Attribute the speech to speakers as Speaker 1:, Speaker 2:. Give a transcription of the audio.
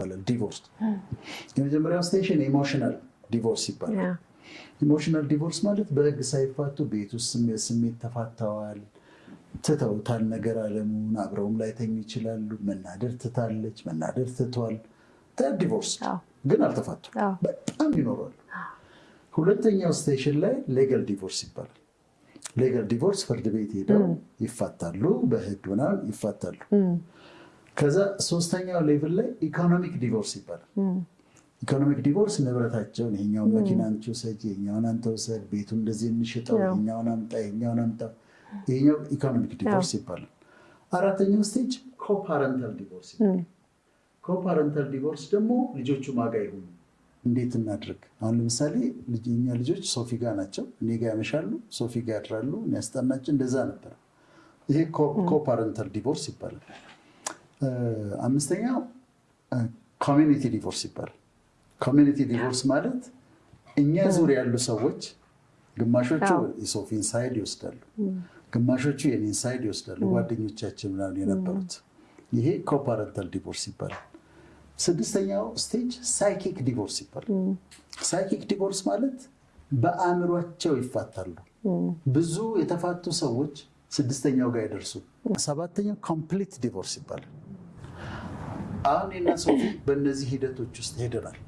Speaker 1: ይባላል divorce። የመጀመሪያው stage emotional divorce ይባላል። emotional divorce ማለት በህግ ሳይፋቱ ቤት ውስጥ ስሜት ተፋተዋል፣ ትተውታል፣ ነገር አለሙን አብረውም ላይተኙ ይችላሉ። መናደር ትታለች፣ መናደር ትቷል። divorce ግን አልተፋቱም፣ በጣም ይኖራሉ። ሁለተኛው stage ላይ legal divorce ይባላል። legal divorce ፍርድ ቤት ሄደው ይፋታሉ፣ በህግ ምናምን ይፋታሉ። ከዛ ሶስተኛው level ላይ economic divorce ይባላል። economic divorce ንብረታቸውን ይሄኛውን መኪና አንቺ ውሰጅ፣ ይሄኛውን አንተ ውሰድ፣ ቤቱ እንደዚህ እንሽጠው፣ ይሄኛውን አምጣ፣ ይሄኛውን አምጣ። ይሄኛው economic divorce ይባላል። አራተኛው stage co-parental divorce ይባላል። co-parental divorce ደግሞ ልጆቹ ማን ጋ ይሁኑ እንዴት እናድርግ? አሁን ለምሳሌ እኛ ልጆች ሶፊ ጋ ናቸው፣ እኔ ጋ ያመሻሉ፣ ሶፊ ጋ ያድራሉ፣ ያስጠናቸው፣ እንደዛ ነበረ። ይሄ co-parental divorce ይባላል። አምስተኛው community divorce ይባላል። community divorce ማለት እኛ ዙሪያ ያሉ ሰዎች ግማሾቹ የሶፊን side ይወስዳሉ፣ ግማሾቹ የኔን side ይወስዳሉ፣ ጓደኞቻችን ምናምን የነበሩት። ይሄ co-parental divorce ይባላል። ስድስተኛው stage psychic divorce ይባላል። psychic divorce ማለት በአእምሯቸው ይፋታሉ። ብዙ የተፋቱ ሰዎች ስድስተኛው ጋር ይደርሱ። ሰባተኛው complete divorce ይባላል። አሁን እኔና ሶፊ በእነዚህ ሂደቶች ውስጥ ሄደናል።